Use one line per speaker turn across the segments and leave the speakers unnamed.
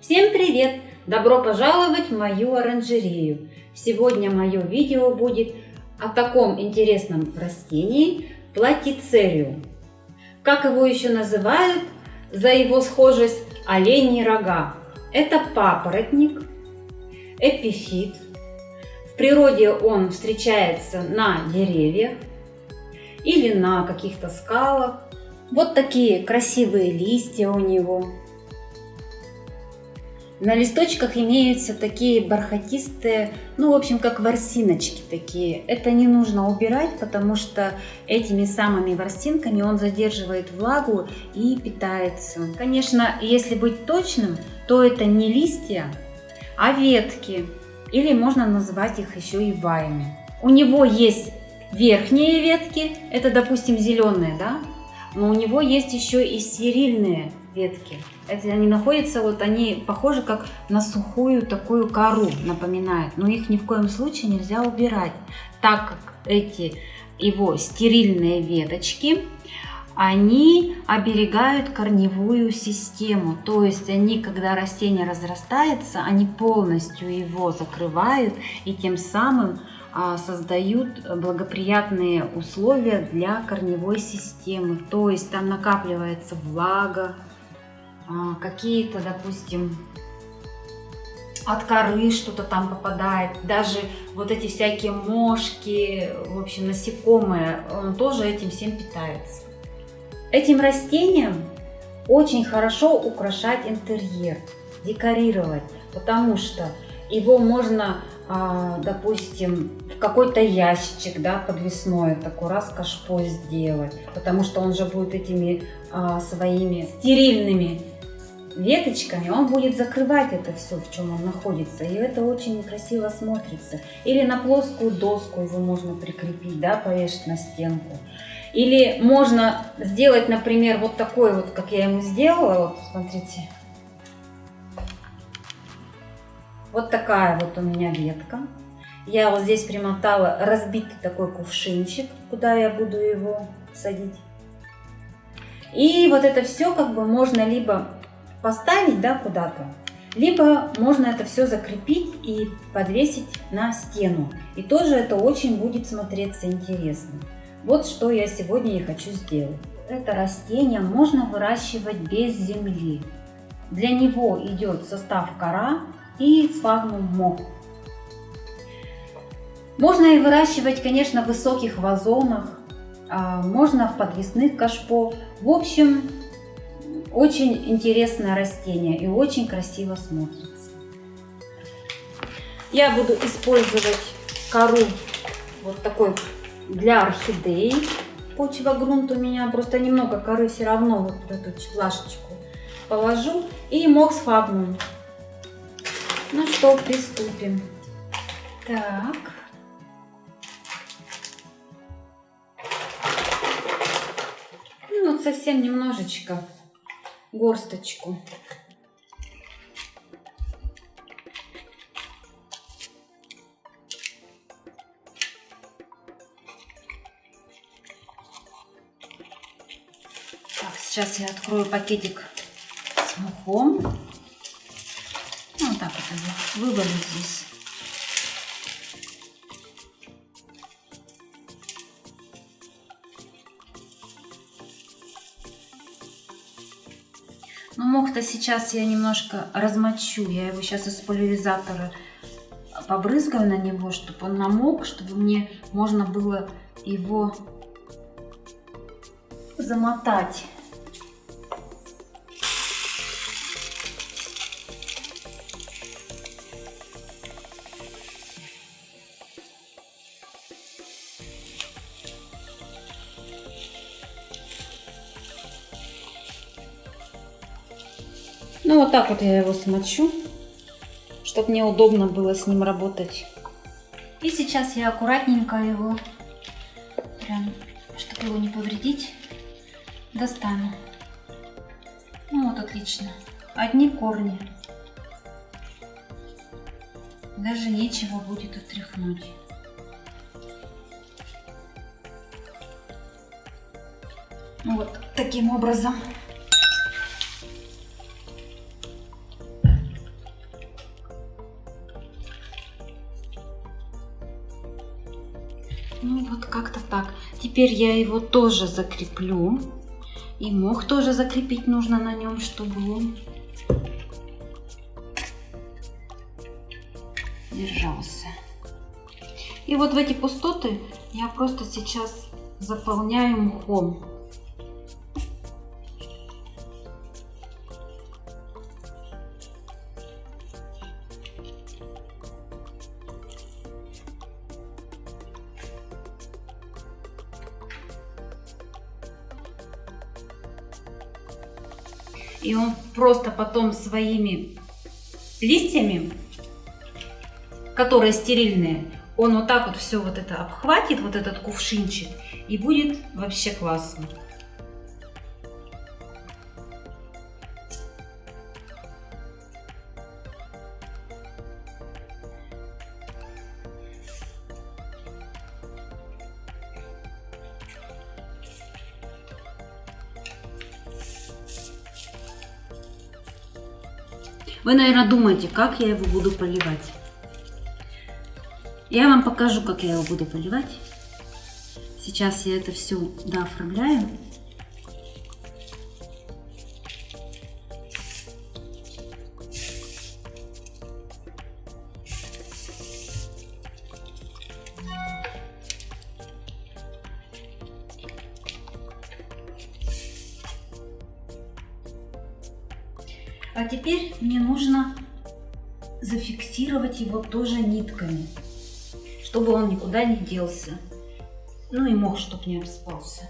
Всем привет! Добро пожаловать в мою оранжерею! Сегодня мое видео будет о таком интересном растении платицериум. Как его еще называют за его схожесть оленьи рога. Это папоротник, эпифит. В природе он встречается на деревьях или на каких-то скалах. Вот такие красивые листья у него. На листочках имеются такие бархатистые, ну, в общем, как ворсиночки такие. Это не нужно убирать, потому что этими самыми ворсинками он задерживает влагу и питается. Конечно, если быть точным, то это не листья, а ветки. Или можно назвать их еще и ваями. У него есть верхние ветки, это, допустим, зеленые, да? Но у него есть еще и стерильные ветки. Это они находятся, вот они похожи как на сухую такую кору, напоминают. Но их ни в коем случае нельзя убирать, так как эти его стерильные веточки, они оберегают корневую систему. То есть они, когда растение разрастается, они полностью его закрывают и тем самым создают благоприятные условия для корневой системы. То есть там накапливается влага, а, какие-то, допустим, от коры что-то там попадает, даже вот эти всякие мошки, в общем, насекомые, он тоже этим всем питается. Этим растением очень хорошо украшать интерьер, декорировать, потому что его можно, а, допустим, в какой-то ящичек, да, подвесной, такой раз кашпо сделать, потому что он же будет этими а, своими стерильными веточками, он будет закрывать это все, в чем он находится. И это очень красиво смотрится. Или на плоскую доску его можно прикрепить, да, повешать на стенку. Или можно сделать, например, вот такой вот, как я ему сделала. Вот, смотрите. Вот такая вот у меня ветка. Я вот здесь примотала разбитый такой кувшинчик, куда я буду его садить. И вот это все как бы можно либо поставить да, куда-то, либо можно это все закрепить и подвесить на стену. И тоже это очень будет смотреться интересно. Вот что я сегодня и хочу сделать. Это растение можно выращивать без земли. Для него идет состав кора и сфагнум мох. Можно и выращивать, конечно, в высоких вазонах, а, можно в подвесных кашпо. В общем, очень интересное растение и очень красиво смотрится. Я буду использовать кору вот такой для орхидей. Почва грунт у меня, просто немного коры все равно вот эту плашечку положу. И мокс фагнум. Ну что, приступим. Так. Ну вот совсем немножечко горсточку. Так, сейчас я открою пакетик с мухом. Так вот вывалю здесь. Ну, мох-то сейчас я немножко размочу. Я его сейчас из пульверизатора побрызгаю на него, чтобы он намок, чтобы мне можно было его замотать. Ну, вот так вот я его смочу, чтобы мне удобно было с ним работать. И сейчас я аккуратненько его, прям, чтобы его не повредить, достану. Ну, вот отлично. Одни корни. Даже нечего будет отряхнуть. Ну, вот таким образом. Теперь я его тоже закреплю. И мох тоже закрепить нужно на нем, чтобы он держался. И вот в эти пустоты я просто сейчас заполняю мхом. И он просто потом своими листьями, которые стерильные, он вот так вот все вот это обхватит, вот этот кувшинчик, и будет вообще классно. Вы, наверное, думаете, как я его буду поливать. Я вам покажу, как я его буду поливать. Сейчас я это все дооформляю. А теперь мне нужно зафиксировать его тоже нитками чтобы он никуда не делся. Ну и мох, чтобы не обспался.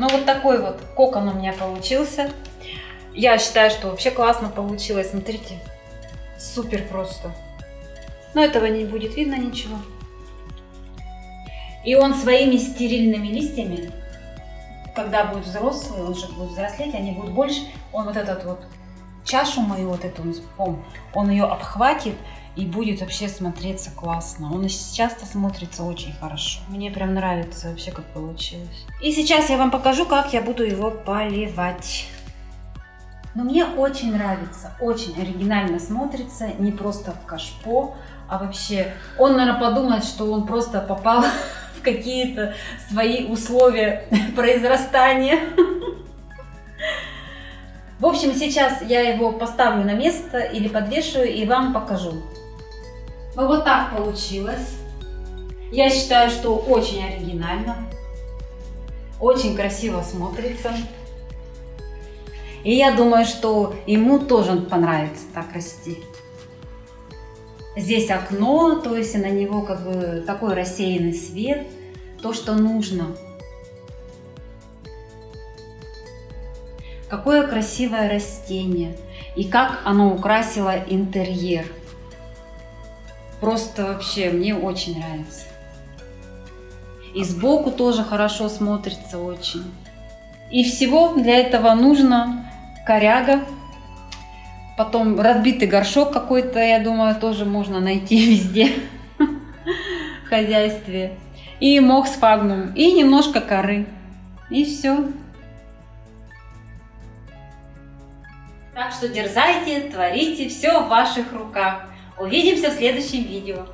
Ну вот такой вот кокон у меня получился. Я считаю, что вообще классно получилось. Смотрите, супер просто. Но этого не будет видно ничего. И он своими стерильными листьями, когда будет взрослый, он же будет взрослеть, они будут больше, он вот этот вот чашу мою, вот эту, он ее обхватит, и будет вообще смотреться классно. Он и сейчас-то смотрится очень хорошо. Мне прям нравится вообще, как получилось. И сейчас я вам покажу, как я буду его поливать. Но мне очень нравится, очень оригинально смотрится, не просто в кашпо, а вообще он, наверное, подумает, что он просто попал в какие-то свои условия произрастания. В общем, сейчас я его поставлю на место или подвешиваю и вам покажу. Ну вот так получилось. Я считаю, что очень оригинально. Очень красиво смотрится. И я думаю, что ему тоже понравится так расти. Здесь окно, то есть на него как бы такой рассеянный свет, то, что нужно. Какое красивое растение и как оно украсило интерьер. Просто вообще мне очень нравится. И сбоку тоже хорошо смотрится очень. И всего для этого нужно коряга. Потом разбитый горшок какой-то, я думаю, тоже можно найти везде в хозяйстве. И мох с фагнум, и немножко коры. И все. Так что дерзайте, творите, все в ваших руках. Увидимся в следующем видео.